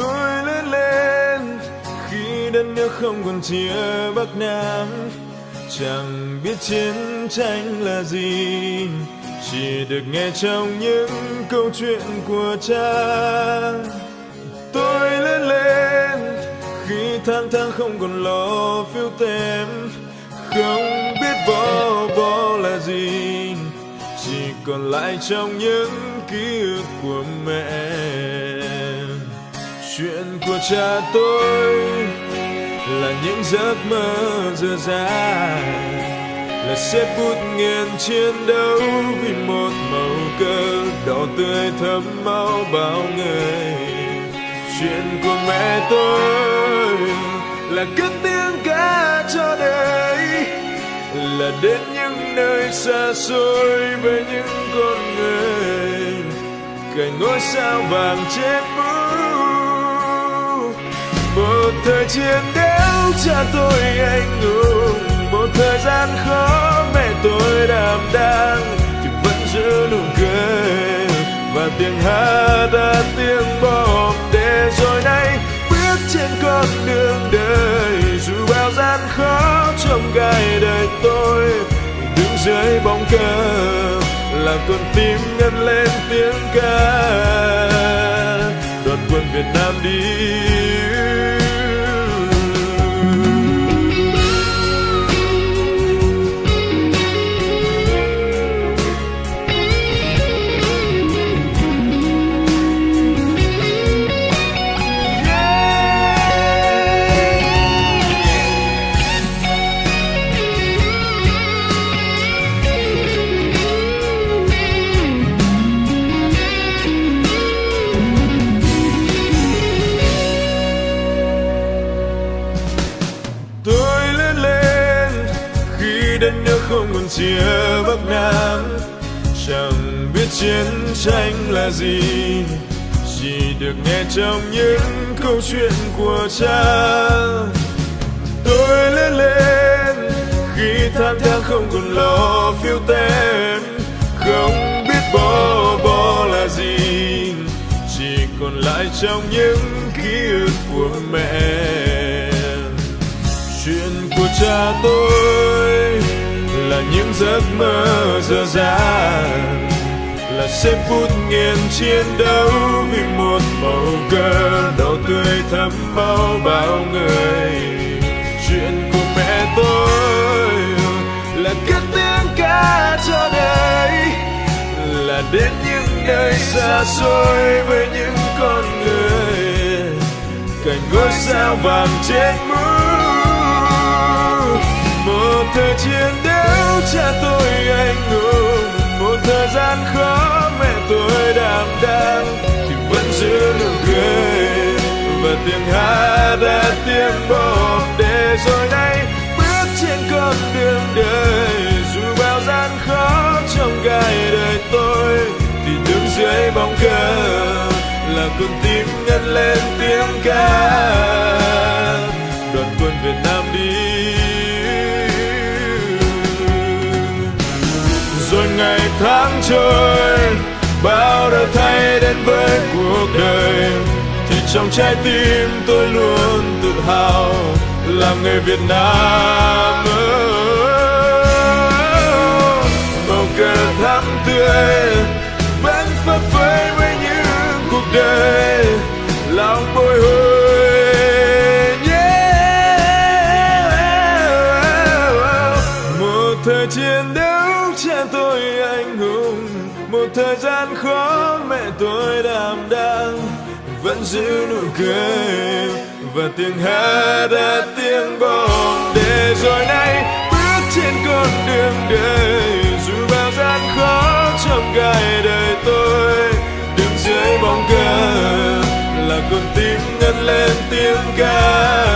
tôi lớn lên, khi đất nước không còn chia bắc nam chẳng biết chiến tranh là gì. Chỉ được nghe trong những câu chuyện của cha. Tôi lớn lên, khi tháng tháng không còn lo phiếu tem không biết bó bó là gì. Chỉ còn lại trong những ký ức của mẹ chuyện của cha tôi là những giấc mơ dở dang, là xếp bút nghiền chiến đấu vì một màu cờ đỏ tươi thấm máu bao người. Chuyện của mẹ tôi là cất tiếng ca cho đời, là đến những nơi xa xôi với những con người. Cành ngôi sao vàng trên mũ một thời chiến đấu cha tôi anh hùng. Một thời gian khó, mẹ tôi đảm đang thì vẫn giữ nụ cười. Và tiếng hát đã tiếng bom để rồi nay bước trên con đường đời. Dù bao gian khó trong gai đời tôi, đứng dưới bóng cờ, làm con tim ngân lên tiếng ca. Đoàn quân Việt Nam đi. Đất nước không còn chia bắc nam chẳng biết chiến tranh là gì, chỉ được nghe trong những câu chuyện của cha. Tôi lớn lên khi tháng tháng không còn lo phiêu tem không biết bó bó là gì. Chỉ còn lại trong những ký ức của mẹ. Chuyện của cha tôi là những giấc mơ dở dàng là xếp phút nghiền chiến đấu vì một màu cờ đỏ tươi thắm máu bao người. Chuyện của mẹ tôi là cất tiếng ca cho đời, là đến những nơi xa xôi với những con người. Cảnh ngôi sao vàng trên mũ, một thời chiến đấu cha tôi anh hùng một thời gian khó mẹ tôi đảm đang, thì vẫn giữ nụ cười. Và tiếng hát đã tiếng bom để rồi nay bước trên con đường đời. Dù bao gian khó trong gai đời tôi, thì đứng dưới bóng cờ là con tim ngân lên tiếng ca. trôi bao đổi thay đến với cuộc đời. Thì trong trái tim tôi luôn tự hào, làm người Việt Nam màu cờ thắm tươi vẫn phấp phới với những cuộc đời. Lòng bồi hồi một thời chiến một thời gian khó mẹ tôi đảm đang vẫn giữ nụ cười và tiếng hát đã tiếng bom để rồi nay bước trên con đường đời, dù bao gian khó trong gai đời tôi, đứng dưới bóng cờ là con tim ngân lên tiếng ca.